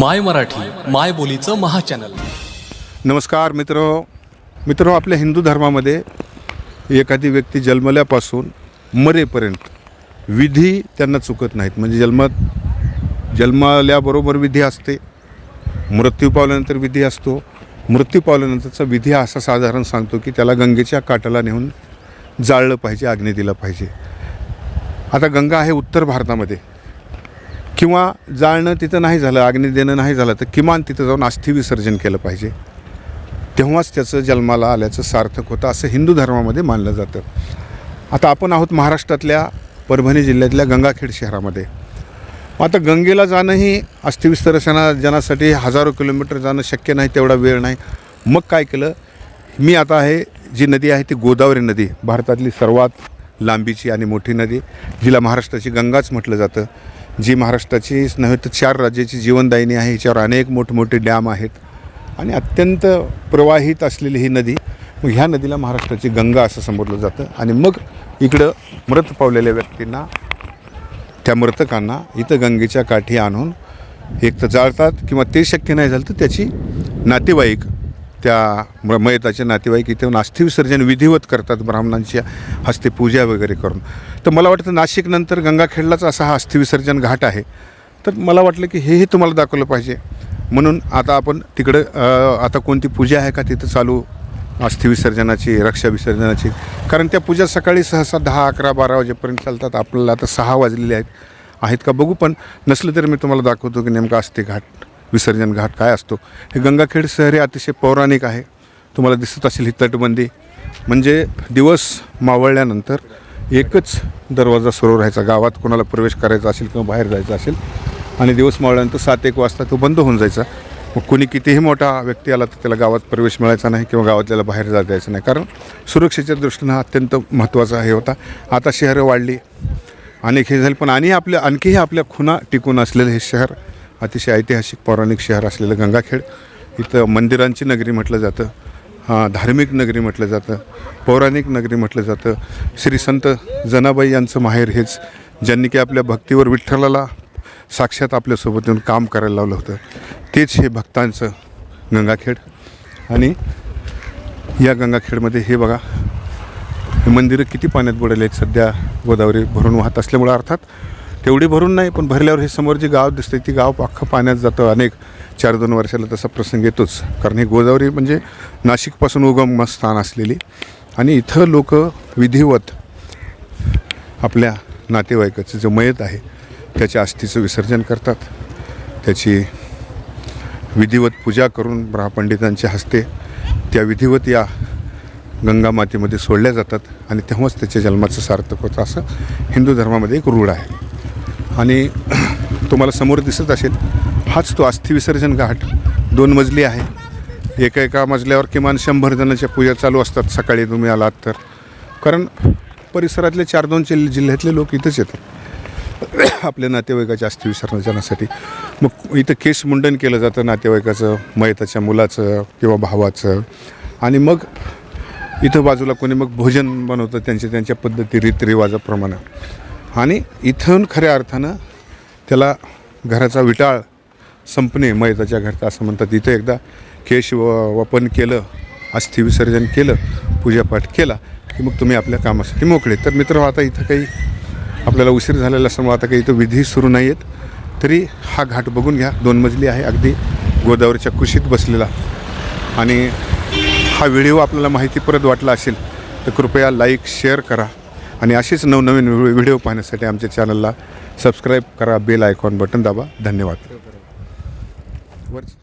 माय मराठी माय बोलीचं महाचॅनल. नमस्कार मित्र. मित्र आपल्या हिंदू धर्मामध्ये एखादी व्यक्ती जन्मल्यापासून मरेपर्यंत विधी त्यांना चुकत नाहीत. म्हणजे जन्मात जन्माल्याबरोबर विधी असते मृत्यू पावल्यानंतर विधी असतो. मृत्यू पावल्यानंतरचा विधी असा साधारण सांगतो की त्याला गंगेच्या काठाला नेऊन जाळलं पाहिजे आग्ने दिला पाहिजे. आता गंगा आहे उत्तर भारतामध्ये. किंवा जाळणं तिथं नाही झालं अग्नी देणं नाही झालं तर किमान तिथं जाऊन अस्थि विसर्जन केलं पाहिजे. तेव्हाच त्याचं जन्माला आल्याचं सार्थक होतं असं हिंदू धर्मामध्ये मानलं जातं. आता आपण आहोत महाराष्ट्रातल्या परभणी जिल्ह्यातल्या गंगाखेड शहरामध्ये. आता गंगेला जाणंही अस्थिविसर्जना जनासाठी हजारो किलोमीटर जाणं शक्य नाही तेवढा वेळ नाही. मग काय केलं? मी आता आहे जी नदी आहे ती गोदावरी नदी भारतातली सर्वात लांबीची आणि मोठी नदी जिला महाराष्ट्राची गंगाच म्हटलं जातं. जी महाराष्ट्राचीच नव्हे तर चार राज्याची जीवनदायिनी आहे हिच्यावर अनेक मोठमोठे डॅम आहेत. आणि अत्यंत प्रवाहित असलेली ही नदी मग ह्या नदीला महाराष्ट्राची गंगा असं संबोधलं जातं. आणि मग इकडं मृत पावलेल्या व्यक्तींना त्या मृतकांना इथं गंगेच्या काठी आणून एक तर जाळतात किंवा ते शक्य नाही झालं तर त्याची नातेवाईक त्या म मयताचे नातेवाईक इथे येऊन अस्थिविसर्जन विधिवत करतात ब्राह्मणांच्या हस्ते पूजा वगैरे करून. तर मला वाटतं नाशिकनंतर गंगाखेडलाच असा हा अस्थिविसर्जन घाट आहे. तर मला वाटलं की हेही तुम्हाला दाखवलं पाहिजे. म्हणून आता आपण तिकडं आता कोणती पूजा आहे का तिथं चालू अस्थिविसर्जनाची रक्षा विसर्जनाची कारण त्या पूजा सकाळी सहसा दहा अकरा बारा वाजेपर्यंत चालतात. आपल्याला आता सहा वाजलेले आहेत. आहेत का बघू पण नसलं तरी मी तुम्हाला दाखवतो की नेमका अस्थिघाट घाट. विसर्जन घाट काय असतो? हे गंगाखेड शहर हे अतिशय पौराणिक आहे. तुम्हाला दिसत असेल ही तटबंदी. म्हणजे दिवस मावळल्यानंतर एकच दरवाजा सुरू राहायचा. गावात कोणाला प्रवेश करायचा असेल किंवा बाहेर जायचा असेल आणि दिवस मावळल्यानंतर सात एक वाजता तो बंद होऊन जायचा. मग कोणी कितीही मोठा व्यक्ती आला तर त्याला गावात प्रवेश मिळायचा नाही किंवा गावातल्याला बाहेर जाता द्यायचं नाही. कारण सुरक्षेच्या दृष्टीनं हा अत्यंत महत्त्वाचा हे होता. आता शहरं वाढली. अनेक हे झाले. पण आणि आपल्या आणखीही आपल्या खुणा टिकून असलेलं हे शहर अतिशय ऐतिहासिक पौराणिक शहर असलेलं गंगाखेड. इथं मंदिरांची नगरी म्हटलं जातं. हां धार्मिक नगरी म्हटलं जातं. पौराणिक नगरी म्हटलं जातं. श्री संत जनाबाई यांचं माहेर हेच ज्यांनी की आपल्या भक्तीवर विठ्ठलाला साक्षात आपल्यासोबत येऊन काम करायला लावलं होतं. तेच हे भक्तांचं गंगाखेड. आणि या गंगाखेडमध्ये हे बघा मंदिरं किती पाण्यात बुडाले आहेत. सध्या गोदावरी भरून वाहत असल्यामुळं अर्थात तेवढी भरून नाही पण भरल्यावर हे समोर जे गाव दिसते ती गाव अख्खं पाण्यात जातं. अनेक चार दोन वर्षाला तसा प्रसंग येतोच. कारण ही गोदावरी म्हणजे नाशिकपासून उगम स्थान असलेली. आणि इथं लोक विधिवत आपल्या नातेवाईकाचं जे मयत आहे त्याच्या अस्थीचं विसर्जन करतात. त्याची विधिवत पूजा करून ब्राह्मपंडितांच्या हस्ते त्या विधिवत या गंगा मातेमध्ये सोडल्या जातात. आणि तेव्हाच त्याच्या जन्माचं सार्थक होतं. असं हिंदू धर्मामध्ये एक रूढ आहे. आणि तुम्हाला समोर दिसत असेल हाच तो अस्थिविसर्जन घाट. दोन मजली आहे. एका एका मजल्यावर किमान शंभर जणांच्या पूजा चालू असतात. सकाळी तुम्ही आलात तर. कारण परिसरातले चार दोन जिल जिल्ह्यातले लोक इथंच येतात. आपल्या नातेवाईकाच्या अस्थि विसर्जनासाठी मग इथं केस मुंडन केलं जातं नातेवाईकाचं मयताच्या मुलाचं किंवा भावाचं. आणि मग इथं बाजूला कोणी मग भोजन बनवतं त्यांच्या त्यांच्या पद्धती रीतरिवाजाप्रमाणे. आणि इथून खऱ्या अर्थानं त्याला घराचा विटाळ संपणे मैताच्या घरचा असं म्हणतात. इथं एकदा केश व वपन केलं अस्थि विसर्जन केलं पूजापाठ केला की मग तुम्ही आपल्या कामासाठी मोकळे. तर मित्र आता इथं काही आपल्याला उशीर झालेला असल्यामुळे आता काही इथं विधी सुरू नाही आहेत तरी हा घाट बघून घ्या. दोन मजली आहे अगदी गोदावरीच्या कुशीत बसलेला. आणि हा व्हिडिओ आपल्याला माहिती परत वाटला असेल तर कृपया लाईक शेअर करा. आणि असेच नवनवीन व्हि- व्हिडिओ पाहण्यासाठी आमच्या चॅनलला सबस्क्राईब करा बेल आयकॉन बटन दाबा. धन्यवाद. वरच